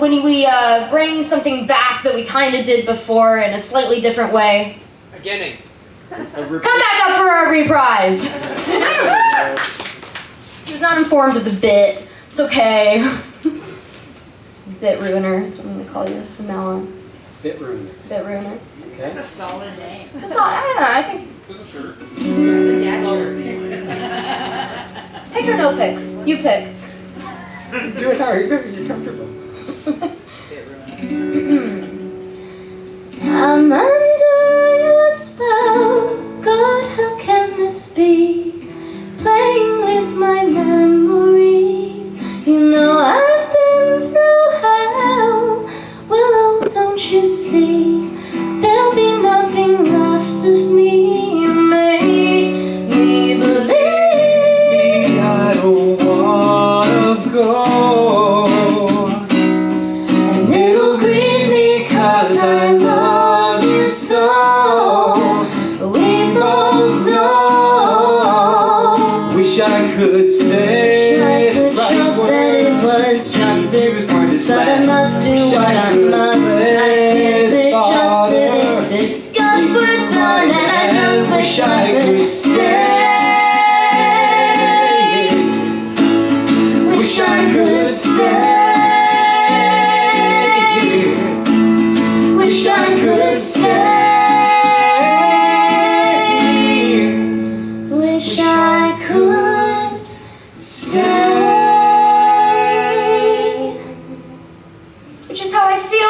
when we uh, bring something back that we kind of did before in a slightly different way. Beginning. Come back up for our reprise! he was not informed of the bit. It's okay. bit ruiner is what I'm gonna call you from now on. Bit ruiner. Bit ruiner. That's Okay. a solid name. It's a solid, I don't know, I think. There's a shirt. That's a dad shirt. Pick or no pick? You pick. Do it how you're comfortable. I'm could say I could right trust that it was just this once, but I must do what I must. Which is how I feel